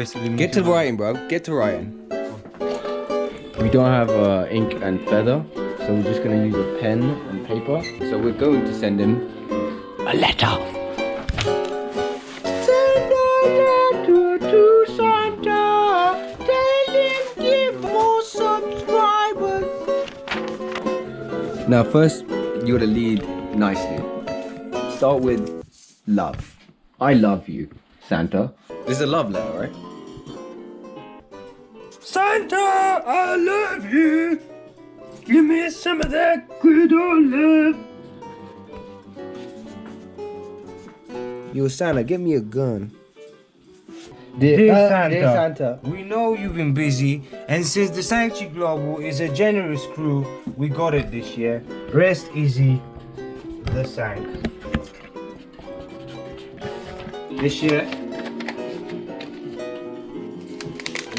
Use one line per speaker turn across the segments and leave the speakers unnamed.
Basically,
Get to writing, bro. Get to writing.
We don't have uh, ink and feather, so we're just gonna use a pen and paper.
So we're going to send him a letter. Now, first, you gotta lead nicely. Start with love. I love you, Santa. This is a love letter, right?
Santa, I love you. Give me some of that good old love.
Yo, Santa, give me a gun.
Dear,
uh,
Santa,
dear Santa.
we know you've been busy, and since the Sanctuary Global is a generous crew, we got it this year. Rest easy, the Sank. This year,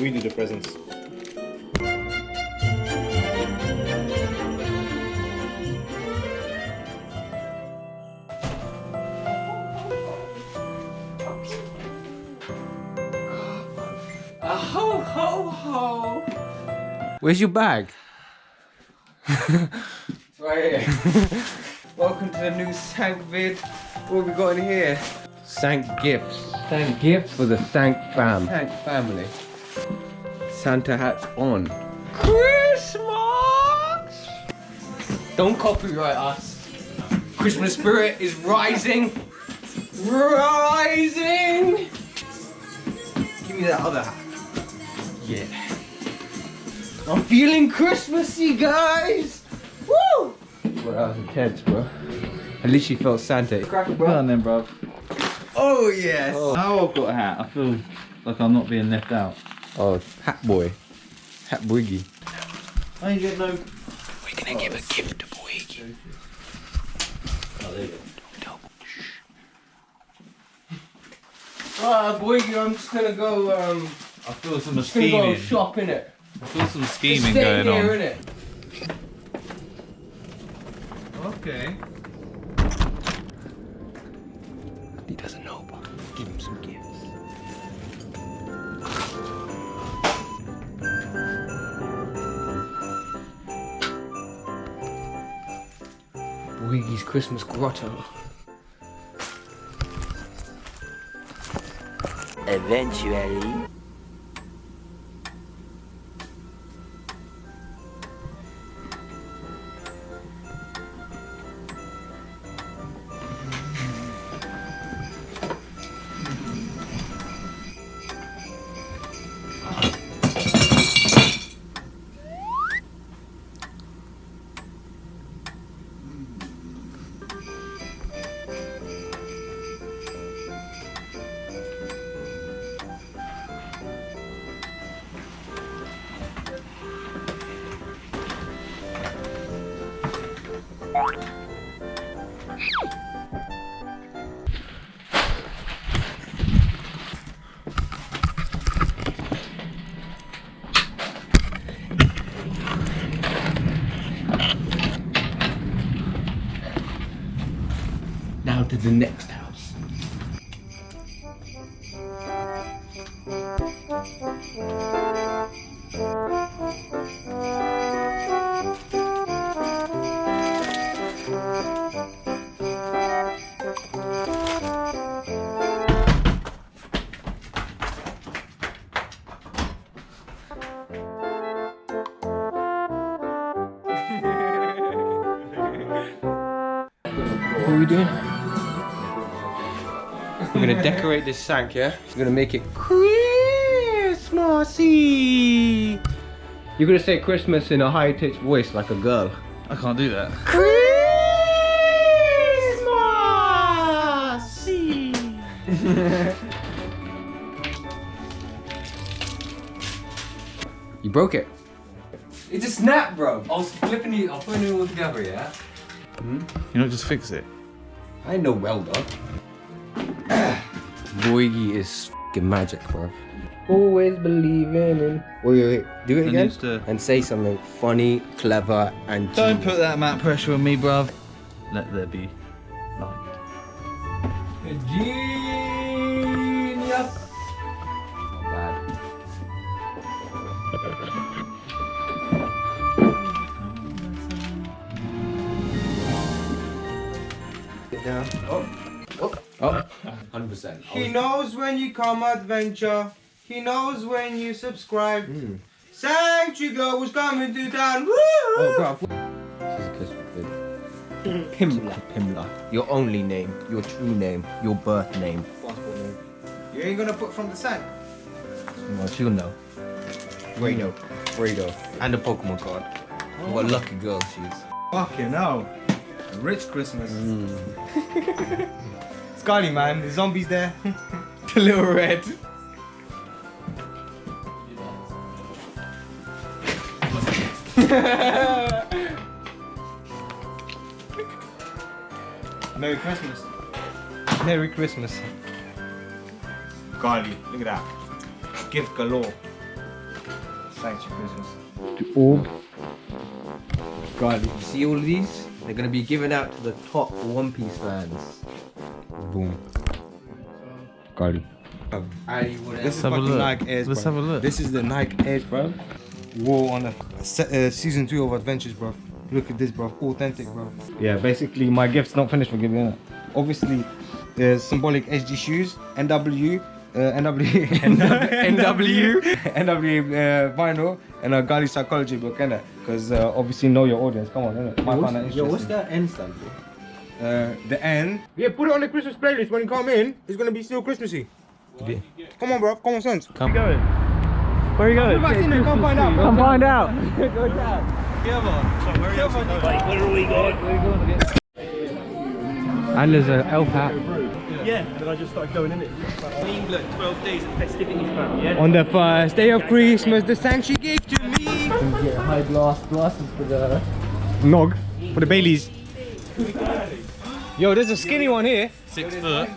we do the presents.
Ho ho ho! Where's your bag? it's right here. Welcome to the new Sank vid. What have we got in here? Sank gifts.
Thank gifts for the Thank fam.
Sank family. Santa hats on. Christmas! Don't copyright us. Christmas spirit is rising. Rising! Give me that other hat. Yeah. I'm feeling Christmassy, guys! Woo! Well, that was intense, bro. I literally felt Santa. Crack it,
Go on then, bro.
Oh, yes! Oh.
Now I've got a hat, I feel like I'm not being left out.
Oh, Hat Boy. Hat Boygie.
I ain't get no.
We're gonna give a gift to Boygie.
Oh, there you go.
Alright, Boygie, I'm just gonna go, um,
I feel some
just gonna go
scheming.
shop, innit?
I feel some scheming
stay
going
here,
on.
innit?
Okay.
Christmas Grotto.
Eventually.
Next decorate this sank, yeah? We're gonna make it Christmassy. You're gonna say Christmas in a high pitched voice like a girl.
I can't do that.
Christmassy. you broke it. It's a snap, bro.
I was flipping it, I was putting it all together, yeah? Hmm?
You know, just fix it.
I ain't no welder. Boygie is fing magic, bro. Always believing in. Wait, wait, wait. Do it
It
again.
to-
And say something funny, clever, and.
Don't put that amount of pressure on me, bruv. Let there be light.
Genius. Not bad.
Oh,
100%.
He knows when you come adventure. He knows when you subscribe. Hmm. Sanctuary Global's coming to town. Woo!
Oh, bro. This is a Christmas video. Pimla. Pimla. Your only name, your true name, your birth name. Passport name.
You ain't gonna put from the sank.
Well, she'll know. Hmm. Fredo. Fredo. And a Pokemon card. Oh. What a lucky girl she is.
Fucking hell. A rich Christmas. Hmm. Scully, man. The zombies there. the little red. Merry Christmas. Merry Christmas. Scully, look at that. Gift galore. Thanks for Christmas.
orb.
God, you see all of these? They're gonna be given out to the top One Piece fans.
Boom. Cardi.
Ali, whatever.
This is
Let's have a
fucking
look.
Nike Airs,
Let's
bro.
have a look.
This is the Nike Airs, bro. Wore on a se- uh, season two of Adventures, bro. Look at this, bro. Authentic, bro. Yeah, basically, my gift's not finished for giving it. Obviously, there's symbolic SG shoes, NW, uh, NW, NW, NW uh, vinyl, and a Gali psychology book, innit? Because uh, obviously, know your audience. Come on, innit? Might find that interesting.
that N stand for?
Uh, the end. Yeah, put it on the Christmas playlist when you come in. It's gonna be still Christmassy. Come on, bro. Common sense.
Come. Where are you going?
Come back in there. Come find out.
Come find out. And there's an elf hat.
Yeah. Then I just started going in it. England, twelve days of festivities. Yeah.
On the first day of Christmas, the sanctuary gave to me.
Get high glass glasses for the.
Nog for the Baileys. Yo, there's a skinny one here.
Six foot.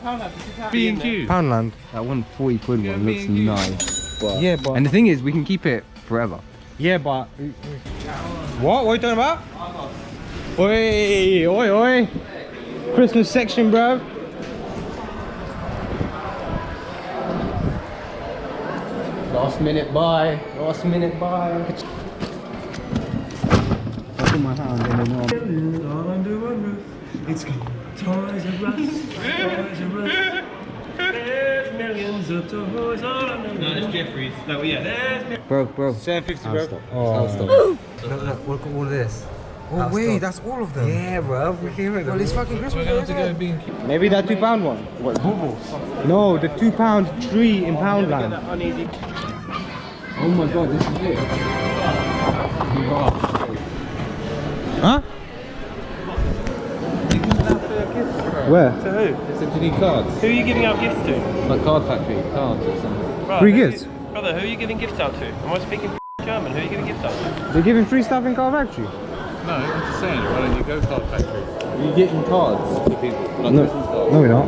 B&Q.
Poundland.
That one 40 quid one looks nice. But,
Yeah, but
and the thing is, we can keep it forever.
yeah, but what? What are you talking about? Oi, oi, oi! Christmas section, bro.
Last minute buy. Last minute buy. I put my hand in the knob.
It's Toys R Us. Toys R Us. There's millions of toys all around. No, it's Jeffries. No, yeah, there's.
Bro, bro.
750, bro.
stop.
Oh.
I'll stop.
Look, look, look at all this.
Oh wait, that's all of them.
Yeah, bro, we're hearing
Well, it's fucking Christmas.
We're going to go B&Q.
Maybe that two pound one. What? Bubbles. No, the two pound tree in Poundland.
Oh my god, this is it.
Huh? Where?
To who?
So do you need cards?
Who are you giving out gifts to?
Like card factory, cards or something.
Right,
Free
who-
gifts?
Brother, who are you giving gifts out to? Am I speaking German? Who are you giving gifts out to?
They're giving free stuff in Card Factory.
No, I'm just saying, why don't you go card factory?
Are you getting cards for people? Like
No.
Christmas cards?
No, we're not.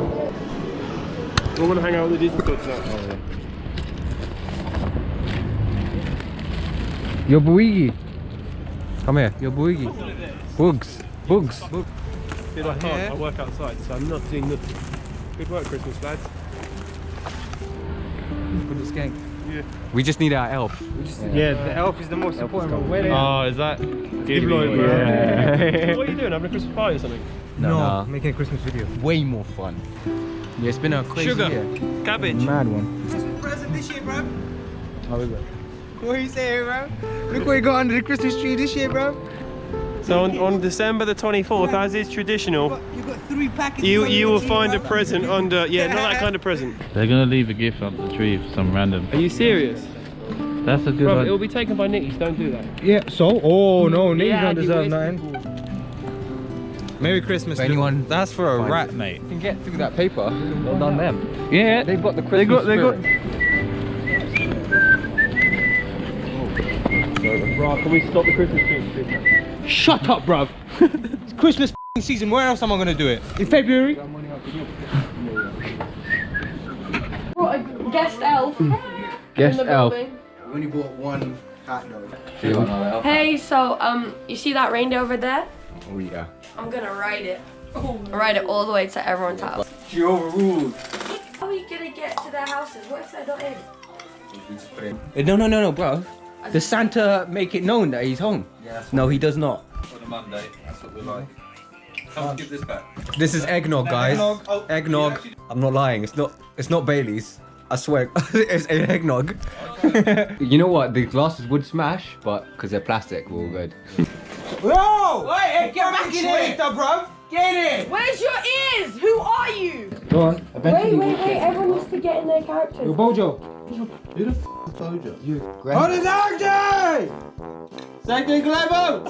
We're gonna hang out with the Disney goods now.
Yo, Boygie. Come here. Yo, Boygie. Bugs. Bugs.
Dude, I can't. I work outside, so I'm not doing nothing. Good work, Christmas lads.
Put the skank.
Yeah.
We just need our elf.
Yeah, the elf is the most important. one. Where they
Oh, is that?
Lloyd, bro.
Yeah.
What are you doing? Having a Christmas party or something?
no, no.
making a Christmas video.
Way more fun. Yeah, it's been a crazy
Sugar.
year.
Cabbage.
Mad one.
Christmas present this year, bro.
How is it?
What are you saying, bro? Look what you got under the Christmas tree this year, bro.
So on, on December the 24th, as is traditional,
You got three packets.
you you will find a present under. Yeah, not that kind of present.
They're going to leave a gift under the tree for some random.
Are you serious?
That's a good
Bro,
one.
it will be taken by Nickies. Don't do that.
Yeah. So, oh no, niggas
Yeah,
don't deserve
waste
nothing. Merry Christmas,
anyone-
Liverpool. That's for a
Fine.
rat, mate.
You can get through that paper. Well done them.
Yeah,
They've got the Christmas
they got-
spirit. Oh.
Bro, can we stop the Christmas tree?
Shut up, bruv. it's Christmas season. Where else am I gonna do it? In February?
Brought a guest elf
Guest
in
elf.
building.
We only bought one hat though.
Hey, so um, you see that reindeer over there?
Oh yeah.
I'm gonna ride it. Ride it all the way to everyone's house.
She overruled.
How are you gonna get to their houses? What if they're not in?
We just put in.
Uh, No, no, no, no, bro. Does Santa make it known that he's home? no, he does not.
On a Monday. That's what we're like. Come give this back.
This is eggnog, guys. Oh, eggnog. I'm not lying. It's not. It's not Bailey's. I swear. it's eggnog.
You know what? The glasses would smash, but because they're plastic, we're all good.
Whoa! Wait, get back in here, bro. Get in.
Where's your ears? Who are you?
Go on.
Wait, wait, wait. Everyone needs to get in their characters.
Bojo.
What is Archie? Second Glebo.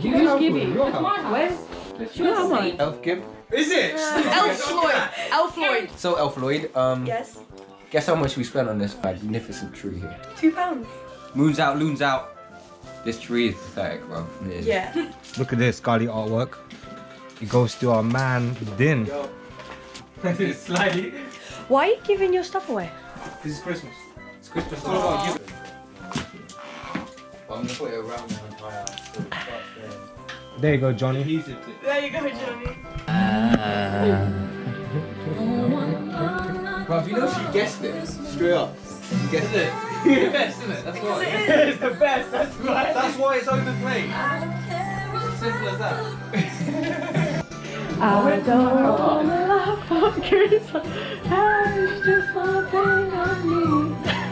Who's Gibby? Where's? Who am I?
Elf Gib. Is it?
Elf Floyd. Elf Floyd.
So Elf Lloyd, um,
Yes.
guess how much we spent on this magnificent tree here?
Two pounds.
Moon's out, loon's out. This tree is pathetic, bro. It is.
Yeah.
Look at this Scotty artwork. It goes to our man Din.
Slightly.
Why are you giving your stuff away?
This is Christmas.
It's Christmas. What about you? I'm gonna put it around the entire.
There you go, Johnny.
There you go, Johnny.
Bro, you know she guessed it straight up. She guessed it. the best, isn't it? That's why. it's the best. That's why. That's why it's overplayed. It's as simple as that.
I don't wanna laugh on I just wanna think of me.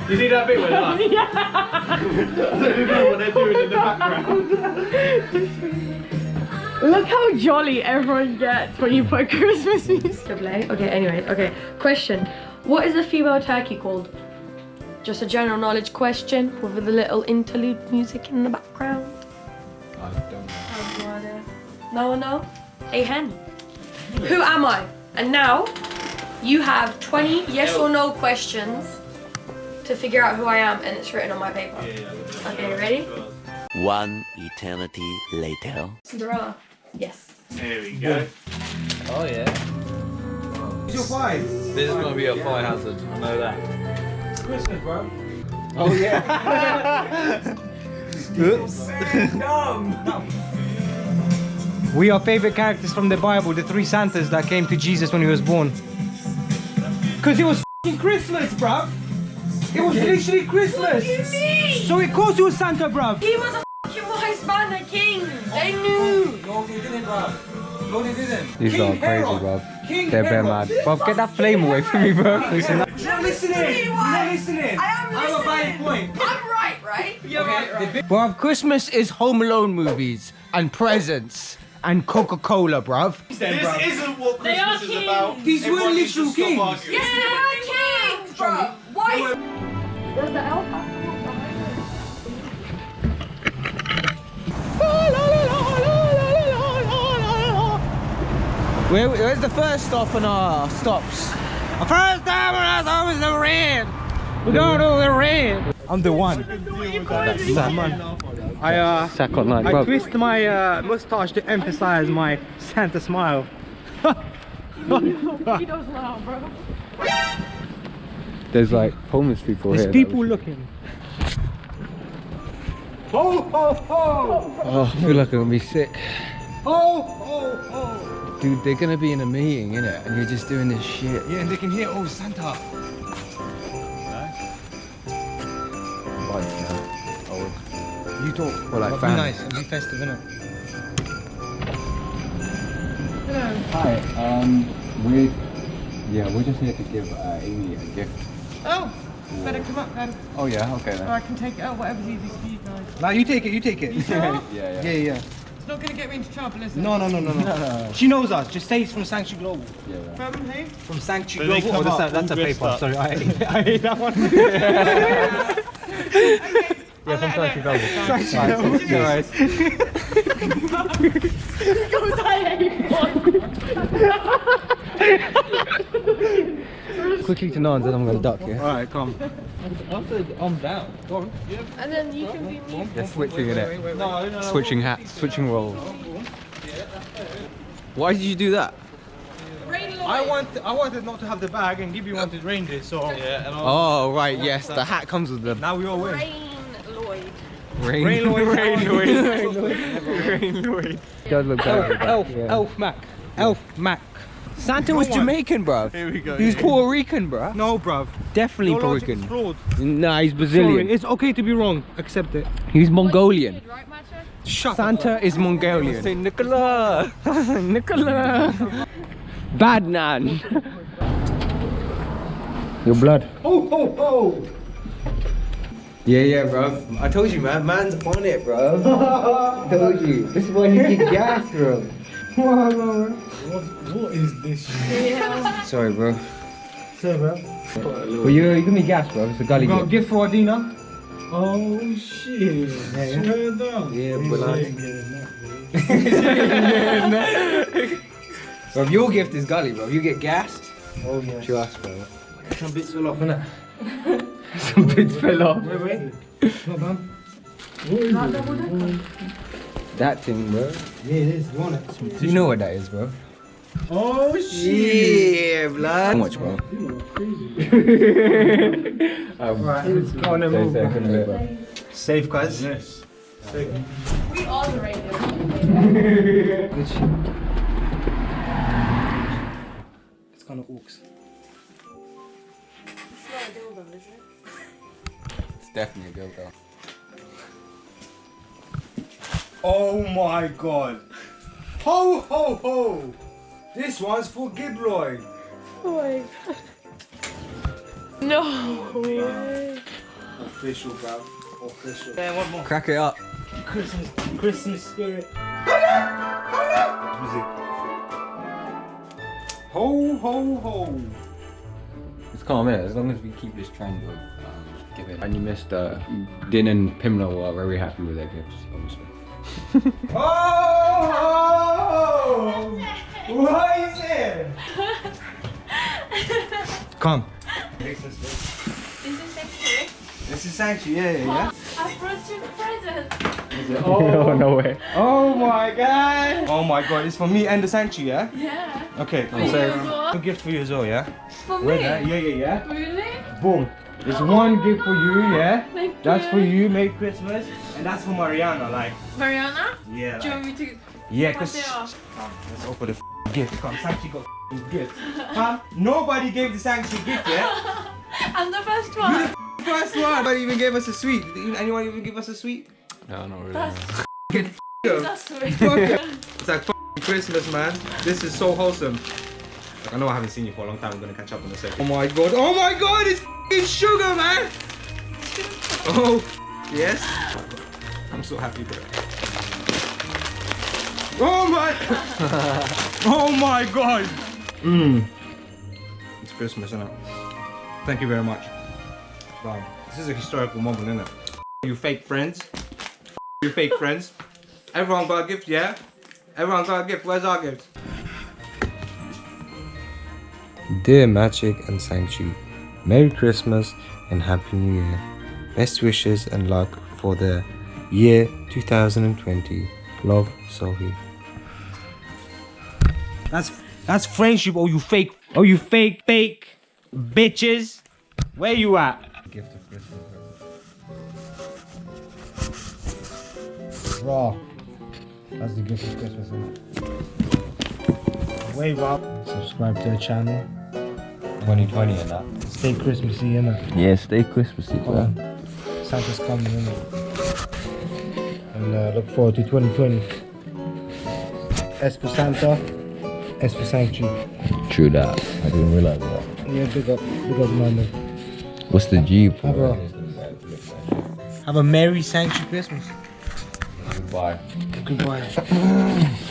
You see that bit where they're like, I don't know what they're doing in the background.
Look how jolly everyone gets when you put Christmas music. Okay, anyway, okay. Question. What is a female turkey called? Just a general knowledge question with a little interlude music in the background.
I don't know.
No one know? A hen. Who am I? And now you have 20 yes or no questions to figure out who I am and it's written on my paper. Okay, ready?
One eternity later.
Cinderella. Yes.
There we go.
Oh yeah.
It's your five.
This is gonna be a fire hazard. I know that.
Christmas, bro.
Oh yeah.
Oops. We are favorite characters from the Bible, the three Santas that came to Jesus when he was born. Cause it was f***ing Christmas, bruv. It was literally Christmas. So of course it was Santa, bruv.
He was a fucking wise man, a king. They knew.
No, they didn't, bro. No, they didn't.
These
King
are crazy,
Herod.
bro.
King
They're bare
Herod.
mad. Bro, get that flame away from me, bro. Listen,
You're not listening. You're not listening.
I am
I have a valid point.
I'm right, right? You're right, right.
Bruv, Christmas is Home Alone movies and presents and Coca-Cola, bruv.
This isn't what Christmas is about.
These were
Everyone needs
literal kings.
Yes, they are kings, bro. Why? Does the elf have to walk behind
Where, where's the first stop on our stops?
The first time when I saw was the rain. We don't do the rain. I'm the one. I uh,
Sack online,
I
bro.
twist my uh, mustache to emphasize my Santa smile.
He does laugh, bro.
There's like homeless people
There's
here.
people looking. Ho ho ho!
Oh, I feel like I'm gonna be sick.
Ho ho ho!
Dude, they're gonna be in a meeting, innit? And you're just doing this shit.
Yeah, and they can hear, oh Santa.
Like, uh, oh,
You talk.
Well, like
But be nice and be festive, innit?
Hi, um, we yeah, we're just here to give uh, Amy a gift.
Oh, better come up then.
Oh yeah, okay
Or
then.
I can take it. Oh, whatever's easiest for you guys.
Now you take it, you take it.
Sure?
Yeah, yeah.
yeah, yeah.
It's not going to get me into trouble, is it?
No, no, no, no, no. She knows us. Just say it's from Sanctuary Global.
yeah, yeah.
From who?
From Sanctuary Global. Oh, that's, a, that's a paper.
up.
Sorry, I hate, I hate that one.
Yeah, from Sanctuary
Sanctuary Global. Alright.
Quickly to Nans, then I'm gonna duck, yeah?
Alright, come.
I'm down. Go on.
And then you can be me.
They're switching in it.
No, no, no.
Switching hats, switching roles. Why did you do that?
I want, I wanted not to have the bag, and Gibby wanted reindeer, so
Yeah, and
Oh right, yes, the hat comes with the
now we all win.
Rain Lloyd.
rain.
Rain Lloyd.
Rain Lloyd.
Rain Lloyd.
Rain Lloyd. Does look better.
Elf, Elf Mac. Elf Mac.
Santa was Jamaican, bruv.
Here we go.
He was Puerto Rican, bruv.
No, bruv.
Definitely
Your
Puerto Rican.
flawed.
Nah, he's
Sorry,
Brazilian.
it's okay to be wrong. Accept it.
He's Mongolian.
Right, Macho?
Shut
Santa is Mongolian.
Say Nicola.
Nicola. Bad nan. Your blood.
Oh, oh, oh.
Yeah, yeah, bro. I told you, man. Man's on it, bro. I told you. This is why he get gas, bro.
What is this
Sorry, bro.
shit, bro?
Well, you, you give me gas, bro. It's a gully
Got a
gift.
gift for Adina.
Oh shit. Swear down.
Yeah,
He's
but like-
saying getting that,
Bro, your gift is gully, bro. You get gassed.
Oh, yeah.
Trust, bro.
Some bits fell off, innit?
Some bits fell off.
Wait, wait. Not done.
Not double decker.
That thing, bro.
Yeah, it is. You want it?
You know what that is, bro.
Oh shit.
Yeah, blood. How much, bro?
Um, right, let's go on and move.
bro.
Safe, guys.
Yes.
We all the radio.
It's kind of orcs.
It's definitely a dildo.
Oh my god. Ho, ho, ho. This one's for Gibroy.
Oh my god. No way.
Official, bro. Official. Yeah, one more.
Crack it up.
Christmas, Christmas spirit. Music. Ho, ho, ho.
It's calm, innit? As long as we keep this trend of um, give it. And you missed uh, Din and Pimla were very happy with their gifts, obviously.
Oh, ho, ho. What is it? Come.
This Is this?
This is sanctuary, yeah, yeah, yeah.
I brought you presents.
Oh, no way.
Oh my god. Oh my god, it's for me and the sanctuary, yeah?
Yeah.
Okay,
For you
so
as well?
a gift for you as well, yeah?
For
Wait,
me?
yeah, yeah, yeah.
Really?
Boom. There's oh one gift for you, yeah?
Thank
That's
you.
for you, Merry Christmas. And that's for Mariana, like,
Mariana?
yeah.
Do you want me to
yeah,
cut
cause
it off?
Oh, let's open the f- gift. Come, Sanctuary got f- gift. Huh? Nobody gave the Sanctuary gift yet.
I'm the first one.
You the First one. Nobody even gave us a sweet. Anyone even give us a sweet?
No, not really.
That's,
Get
that's sweet.
It's like f***ing Christmas, man. This is so wholesome. Like, I know I haven't seen you for a long time. We're gonna catch up in a second. Oh my god. Oh my god. It's f***ing sugar, man. Oh, yes. I'm so happy, bro. Oh my. oh my god. Mmm. It's Christmas, isn't it? Thank you very much. Wow. This is a historical moment, isn't it? You fake friends. You fake friends. Everyone got a gift, yeah? Everyone got a gift. Where's our gift?
Dear Magic and Sanctuary, Merry Christmas and Happy New Year. Best wishes and luck for the year 2020. Love, Sohi.
That's that's friendship. Oh, you fake. Oh, you fake, fake bitches. Where you at? Raw. That's the gift of Christmas, isn't it? Wave up. Subscribe to the channel.
2020 and that.
Stay Christmassy, innit?
Yeah, stay Christmasy,
Come on. Santa's coming, innit? And uh, look forward to 2020. S for Santa, S for Sanctuary.
True that. I didn't realize that.
Yeah, big up, big up, London.
What's the G for?
Have a, have a Merry Sanctuary Christmas.
Goodbye.
Goodbye.